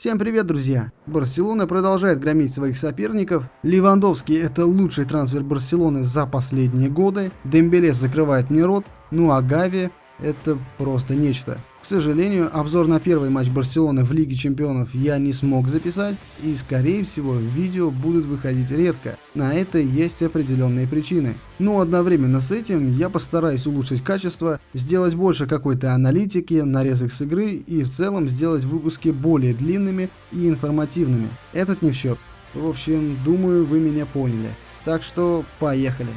Всем привет, друзья! Барселона продолжает громить своих соперников. Левандовский – это лучший трансфер Барселоны за последние годы. Дембеле закрывает мне рот. Ну а Гави – это просто нечто. Сожалению, обзор на первый матч Барселоны в Лиге Чемпионов я не смог записать, и скорее всего видео будут выходить редко. На это есть определенные причины. Но одновременно с этим я постараюсь улучшить качество, сделать больше какой-то аналитики, нарезок с игры и в целом сделать выпуски более длинными и информативными. Этот не в счет. В общем, думаю вы меня поняли. Так что поехали.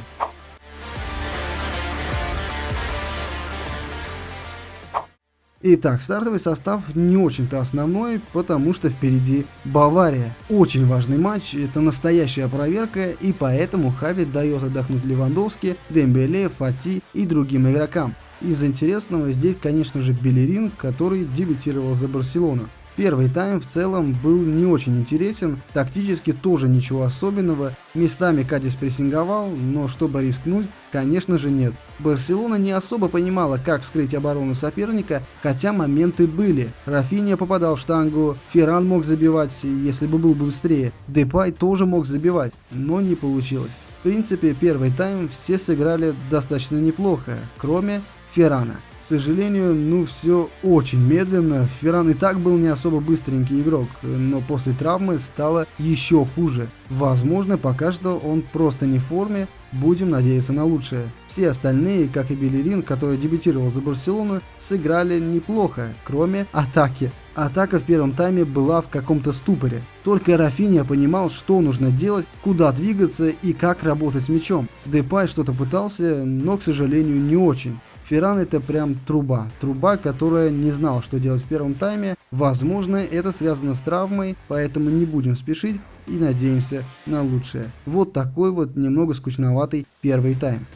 Итак, стартовый состав не очень-то основной, потому что впереди Бавария. Очень важный матч, это настоящая проверка, и поэтому Хави дает отдохнуть Левандовски, Дембеле, Фати и другим игрокам. Из интересного здесь, конечно же, Белерин, который дебютировал за Барселону. Первый тайм в целом был не очень интересен, тактически тоже ничего особенного, местами Кадис прессинговал, но чтобы рискнуть, конечно же нет. Барселона не особо понимала, как вскрыть оборону соперника, хотя моменты были. Рафиния попадал в штангу, Ферран мог забивать, если бы был бы быстрее, Депай тоже мог забивать, но не получилось. В принципе, первый тайм все сыграли достаточно неплохо, кроме Феррана. К сожалению, ну все очень медленно. Ферран и так был не особо быстренький игрок, но после травмы стало еще хуже. Возможно, пока что он просто не в форме, будем надеяться на лучшее. Все остальные, как и Белерин, который дебютировал за Барселону, сыграли неплохо, кроме атаки. Атака в первом тайме была в каком-то ступоре. Только Рафиния понимал, что нужно делать, куда двигаться и как работать с мячом. Депай что-то пытался, но, к сожалению, не очень. Ферран это прям труба. Труба, которая не знал, что делать в первом тайме. Возможно, это связано с травмой, поэтому не будем спешить и надеемся на лучшее. Вот такой вот немного скучноватый первый тайм.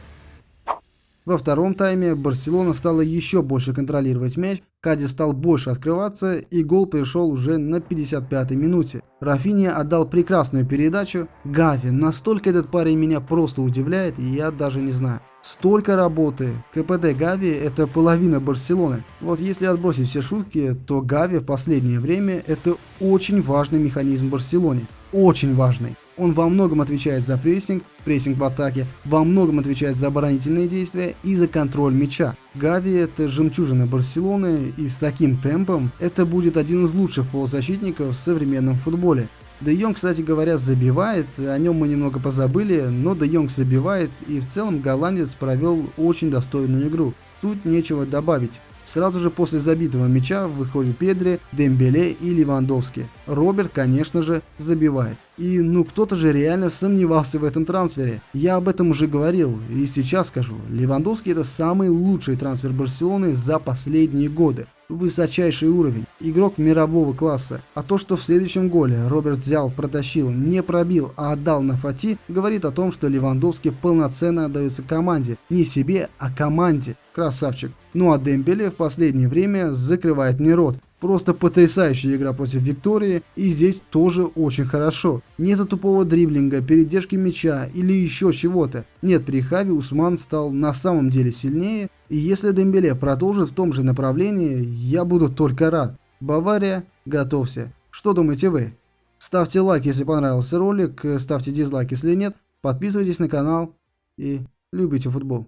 Во втором тайме Барселона стала еще больше контролировать мяч, Кади стал больше открываться и гол пришел уже на 55-й минуте. Рафиния отдал прекрасную передачу. Гави, настолько этот парень меня просто удивляет, я даже не знаю. Столько работы. КПД Гави это половина Барселоны. Вот если отбросить все шутки, то Гави в последнее время это очень важный механизм Барселоне. Очень важный. Он во многом отвечает за прессинг, прессинг в атаке, во многом отвечает за оборонительные действия и за контроль мяча. Гави это жемчужина Барселоны и с таким темпом это будет один из лучших полузащитников в современном футболе. Де Йонг, кстати говоря, забивает, о нем мы немного позабыли, но Де Йонг забивает и в целом голландец провел очень достойную игру. Тут нечего добавить. Сразу же после забитого мяча выходят Педри, Дембеле и Левандовский. Роберт, конечно же, забивает. И ну кто-то же реально сомневался в этом трансфере. Я об этом уже говорил и сейчас скажу. Левандовский это самый лучший трансфер Барселоны за последние годы высочайший уровень, игрок мирового класса. А то, что в следующем голе Роберт взял, протащил, не пробил, а отдал на Фати, говорит о том, что Левандовский полноценно отдается команде. Не себе, а команде. Красавчик. Ну а Дембеле в последнее время закрывает мне рот. Просто потрясающая игра против Виктории, и здесь тоже очень хорошо. Нету тупого дриблинга, передержки мяча или еще чего-то. Нет, при Хави Усман стал на самом деле сильнее, и если Дембеле продолжит в том же направлении, я буду только рад. Бавария, готовься. Что думаете вы? Ставьте лайк, если понравился ролик, ставьте дизлайк, если нет, подписывайтесь на канал и любите футбол.